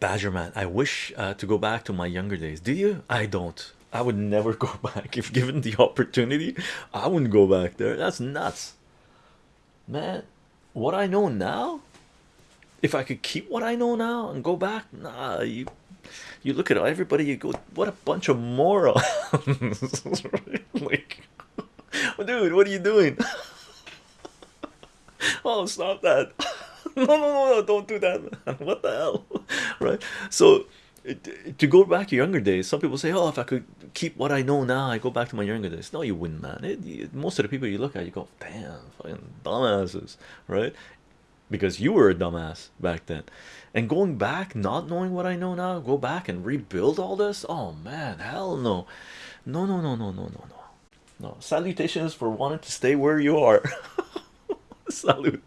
Badgerman, I wish uh, to go back to my younger days. Do you? I don't. I would never go back if given the opportunity. I wouldn't go back there. That's nuts, man. What I know now, if I could keep what I know now and go back, nah. You, you look at everybody. You go, what a bunch of morons. like, dude, what are you doing? oh, stop that. no, no, no, no, don't do that. what the hell, right? So to go back to younger days, some people say, "Oh, if I could keep what I know now, I go back to my younger days." No, you wouldn't, man. It, it, most of the people you look at, you go, "Damn, fucking dumbasses," right? Because you were a dumbass back then, and going back, not knowing what I know now, go back and rebuild all this. Oh man, hell no, no, no, no, no, no, no, no. No salutations for wanting to stay where you are. Salute.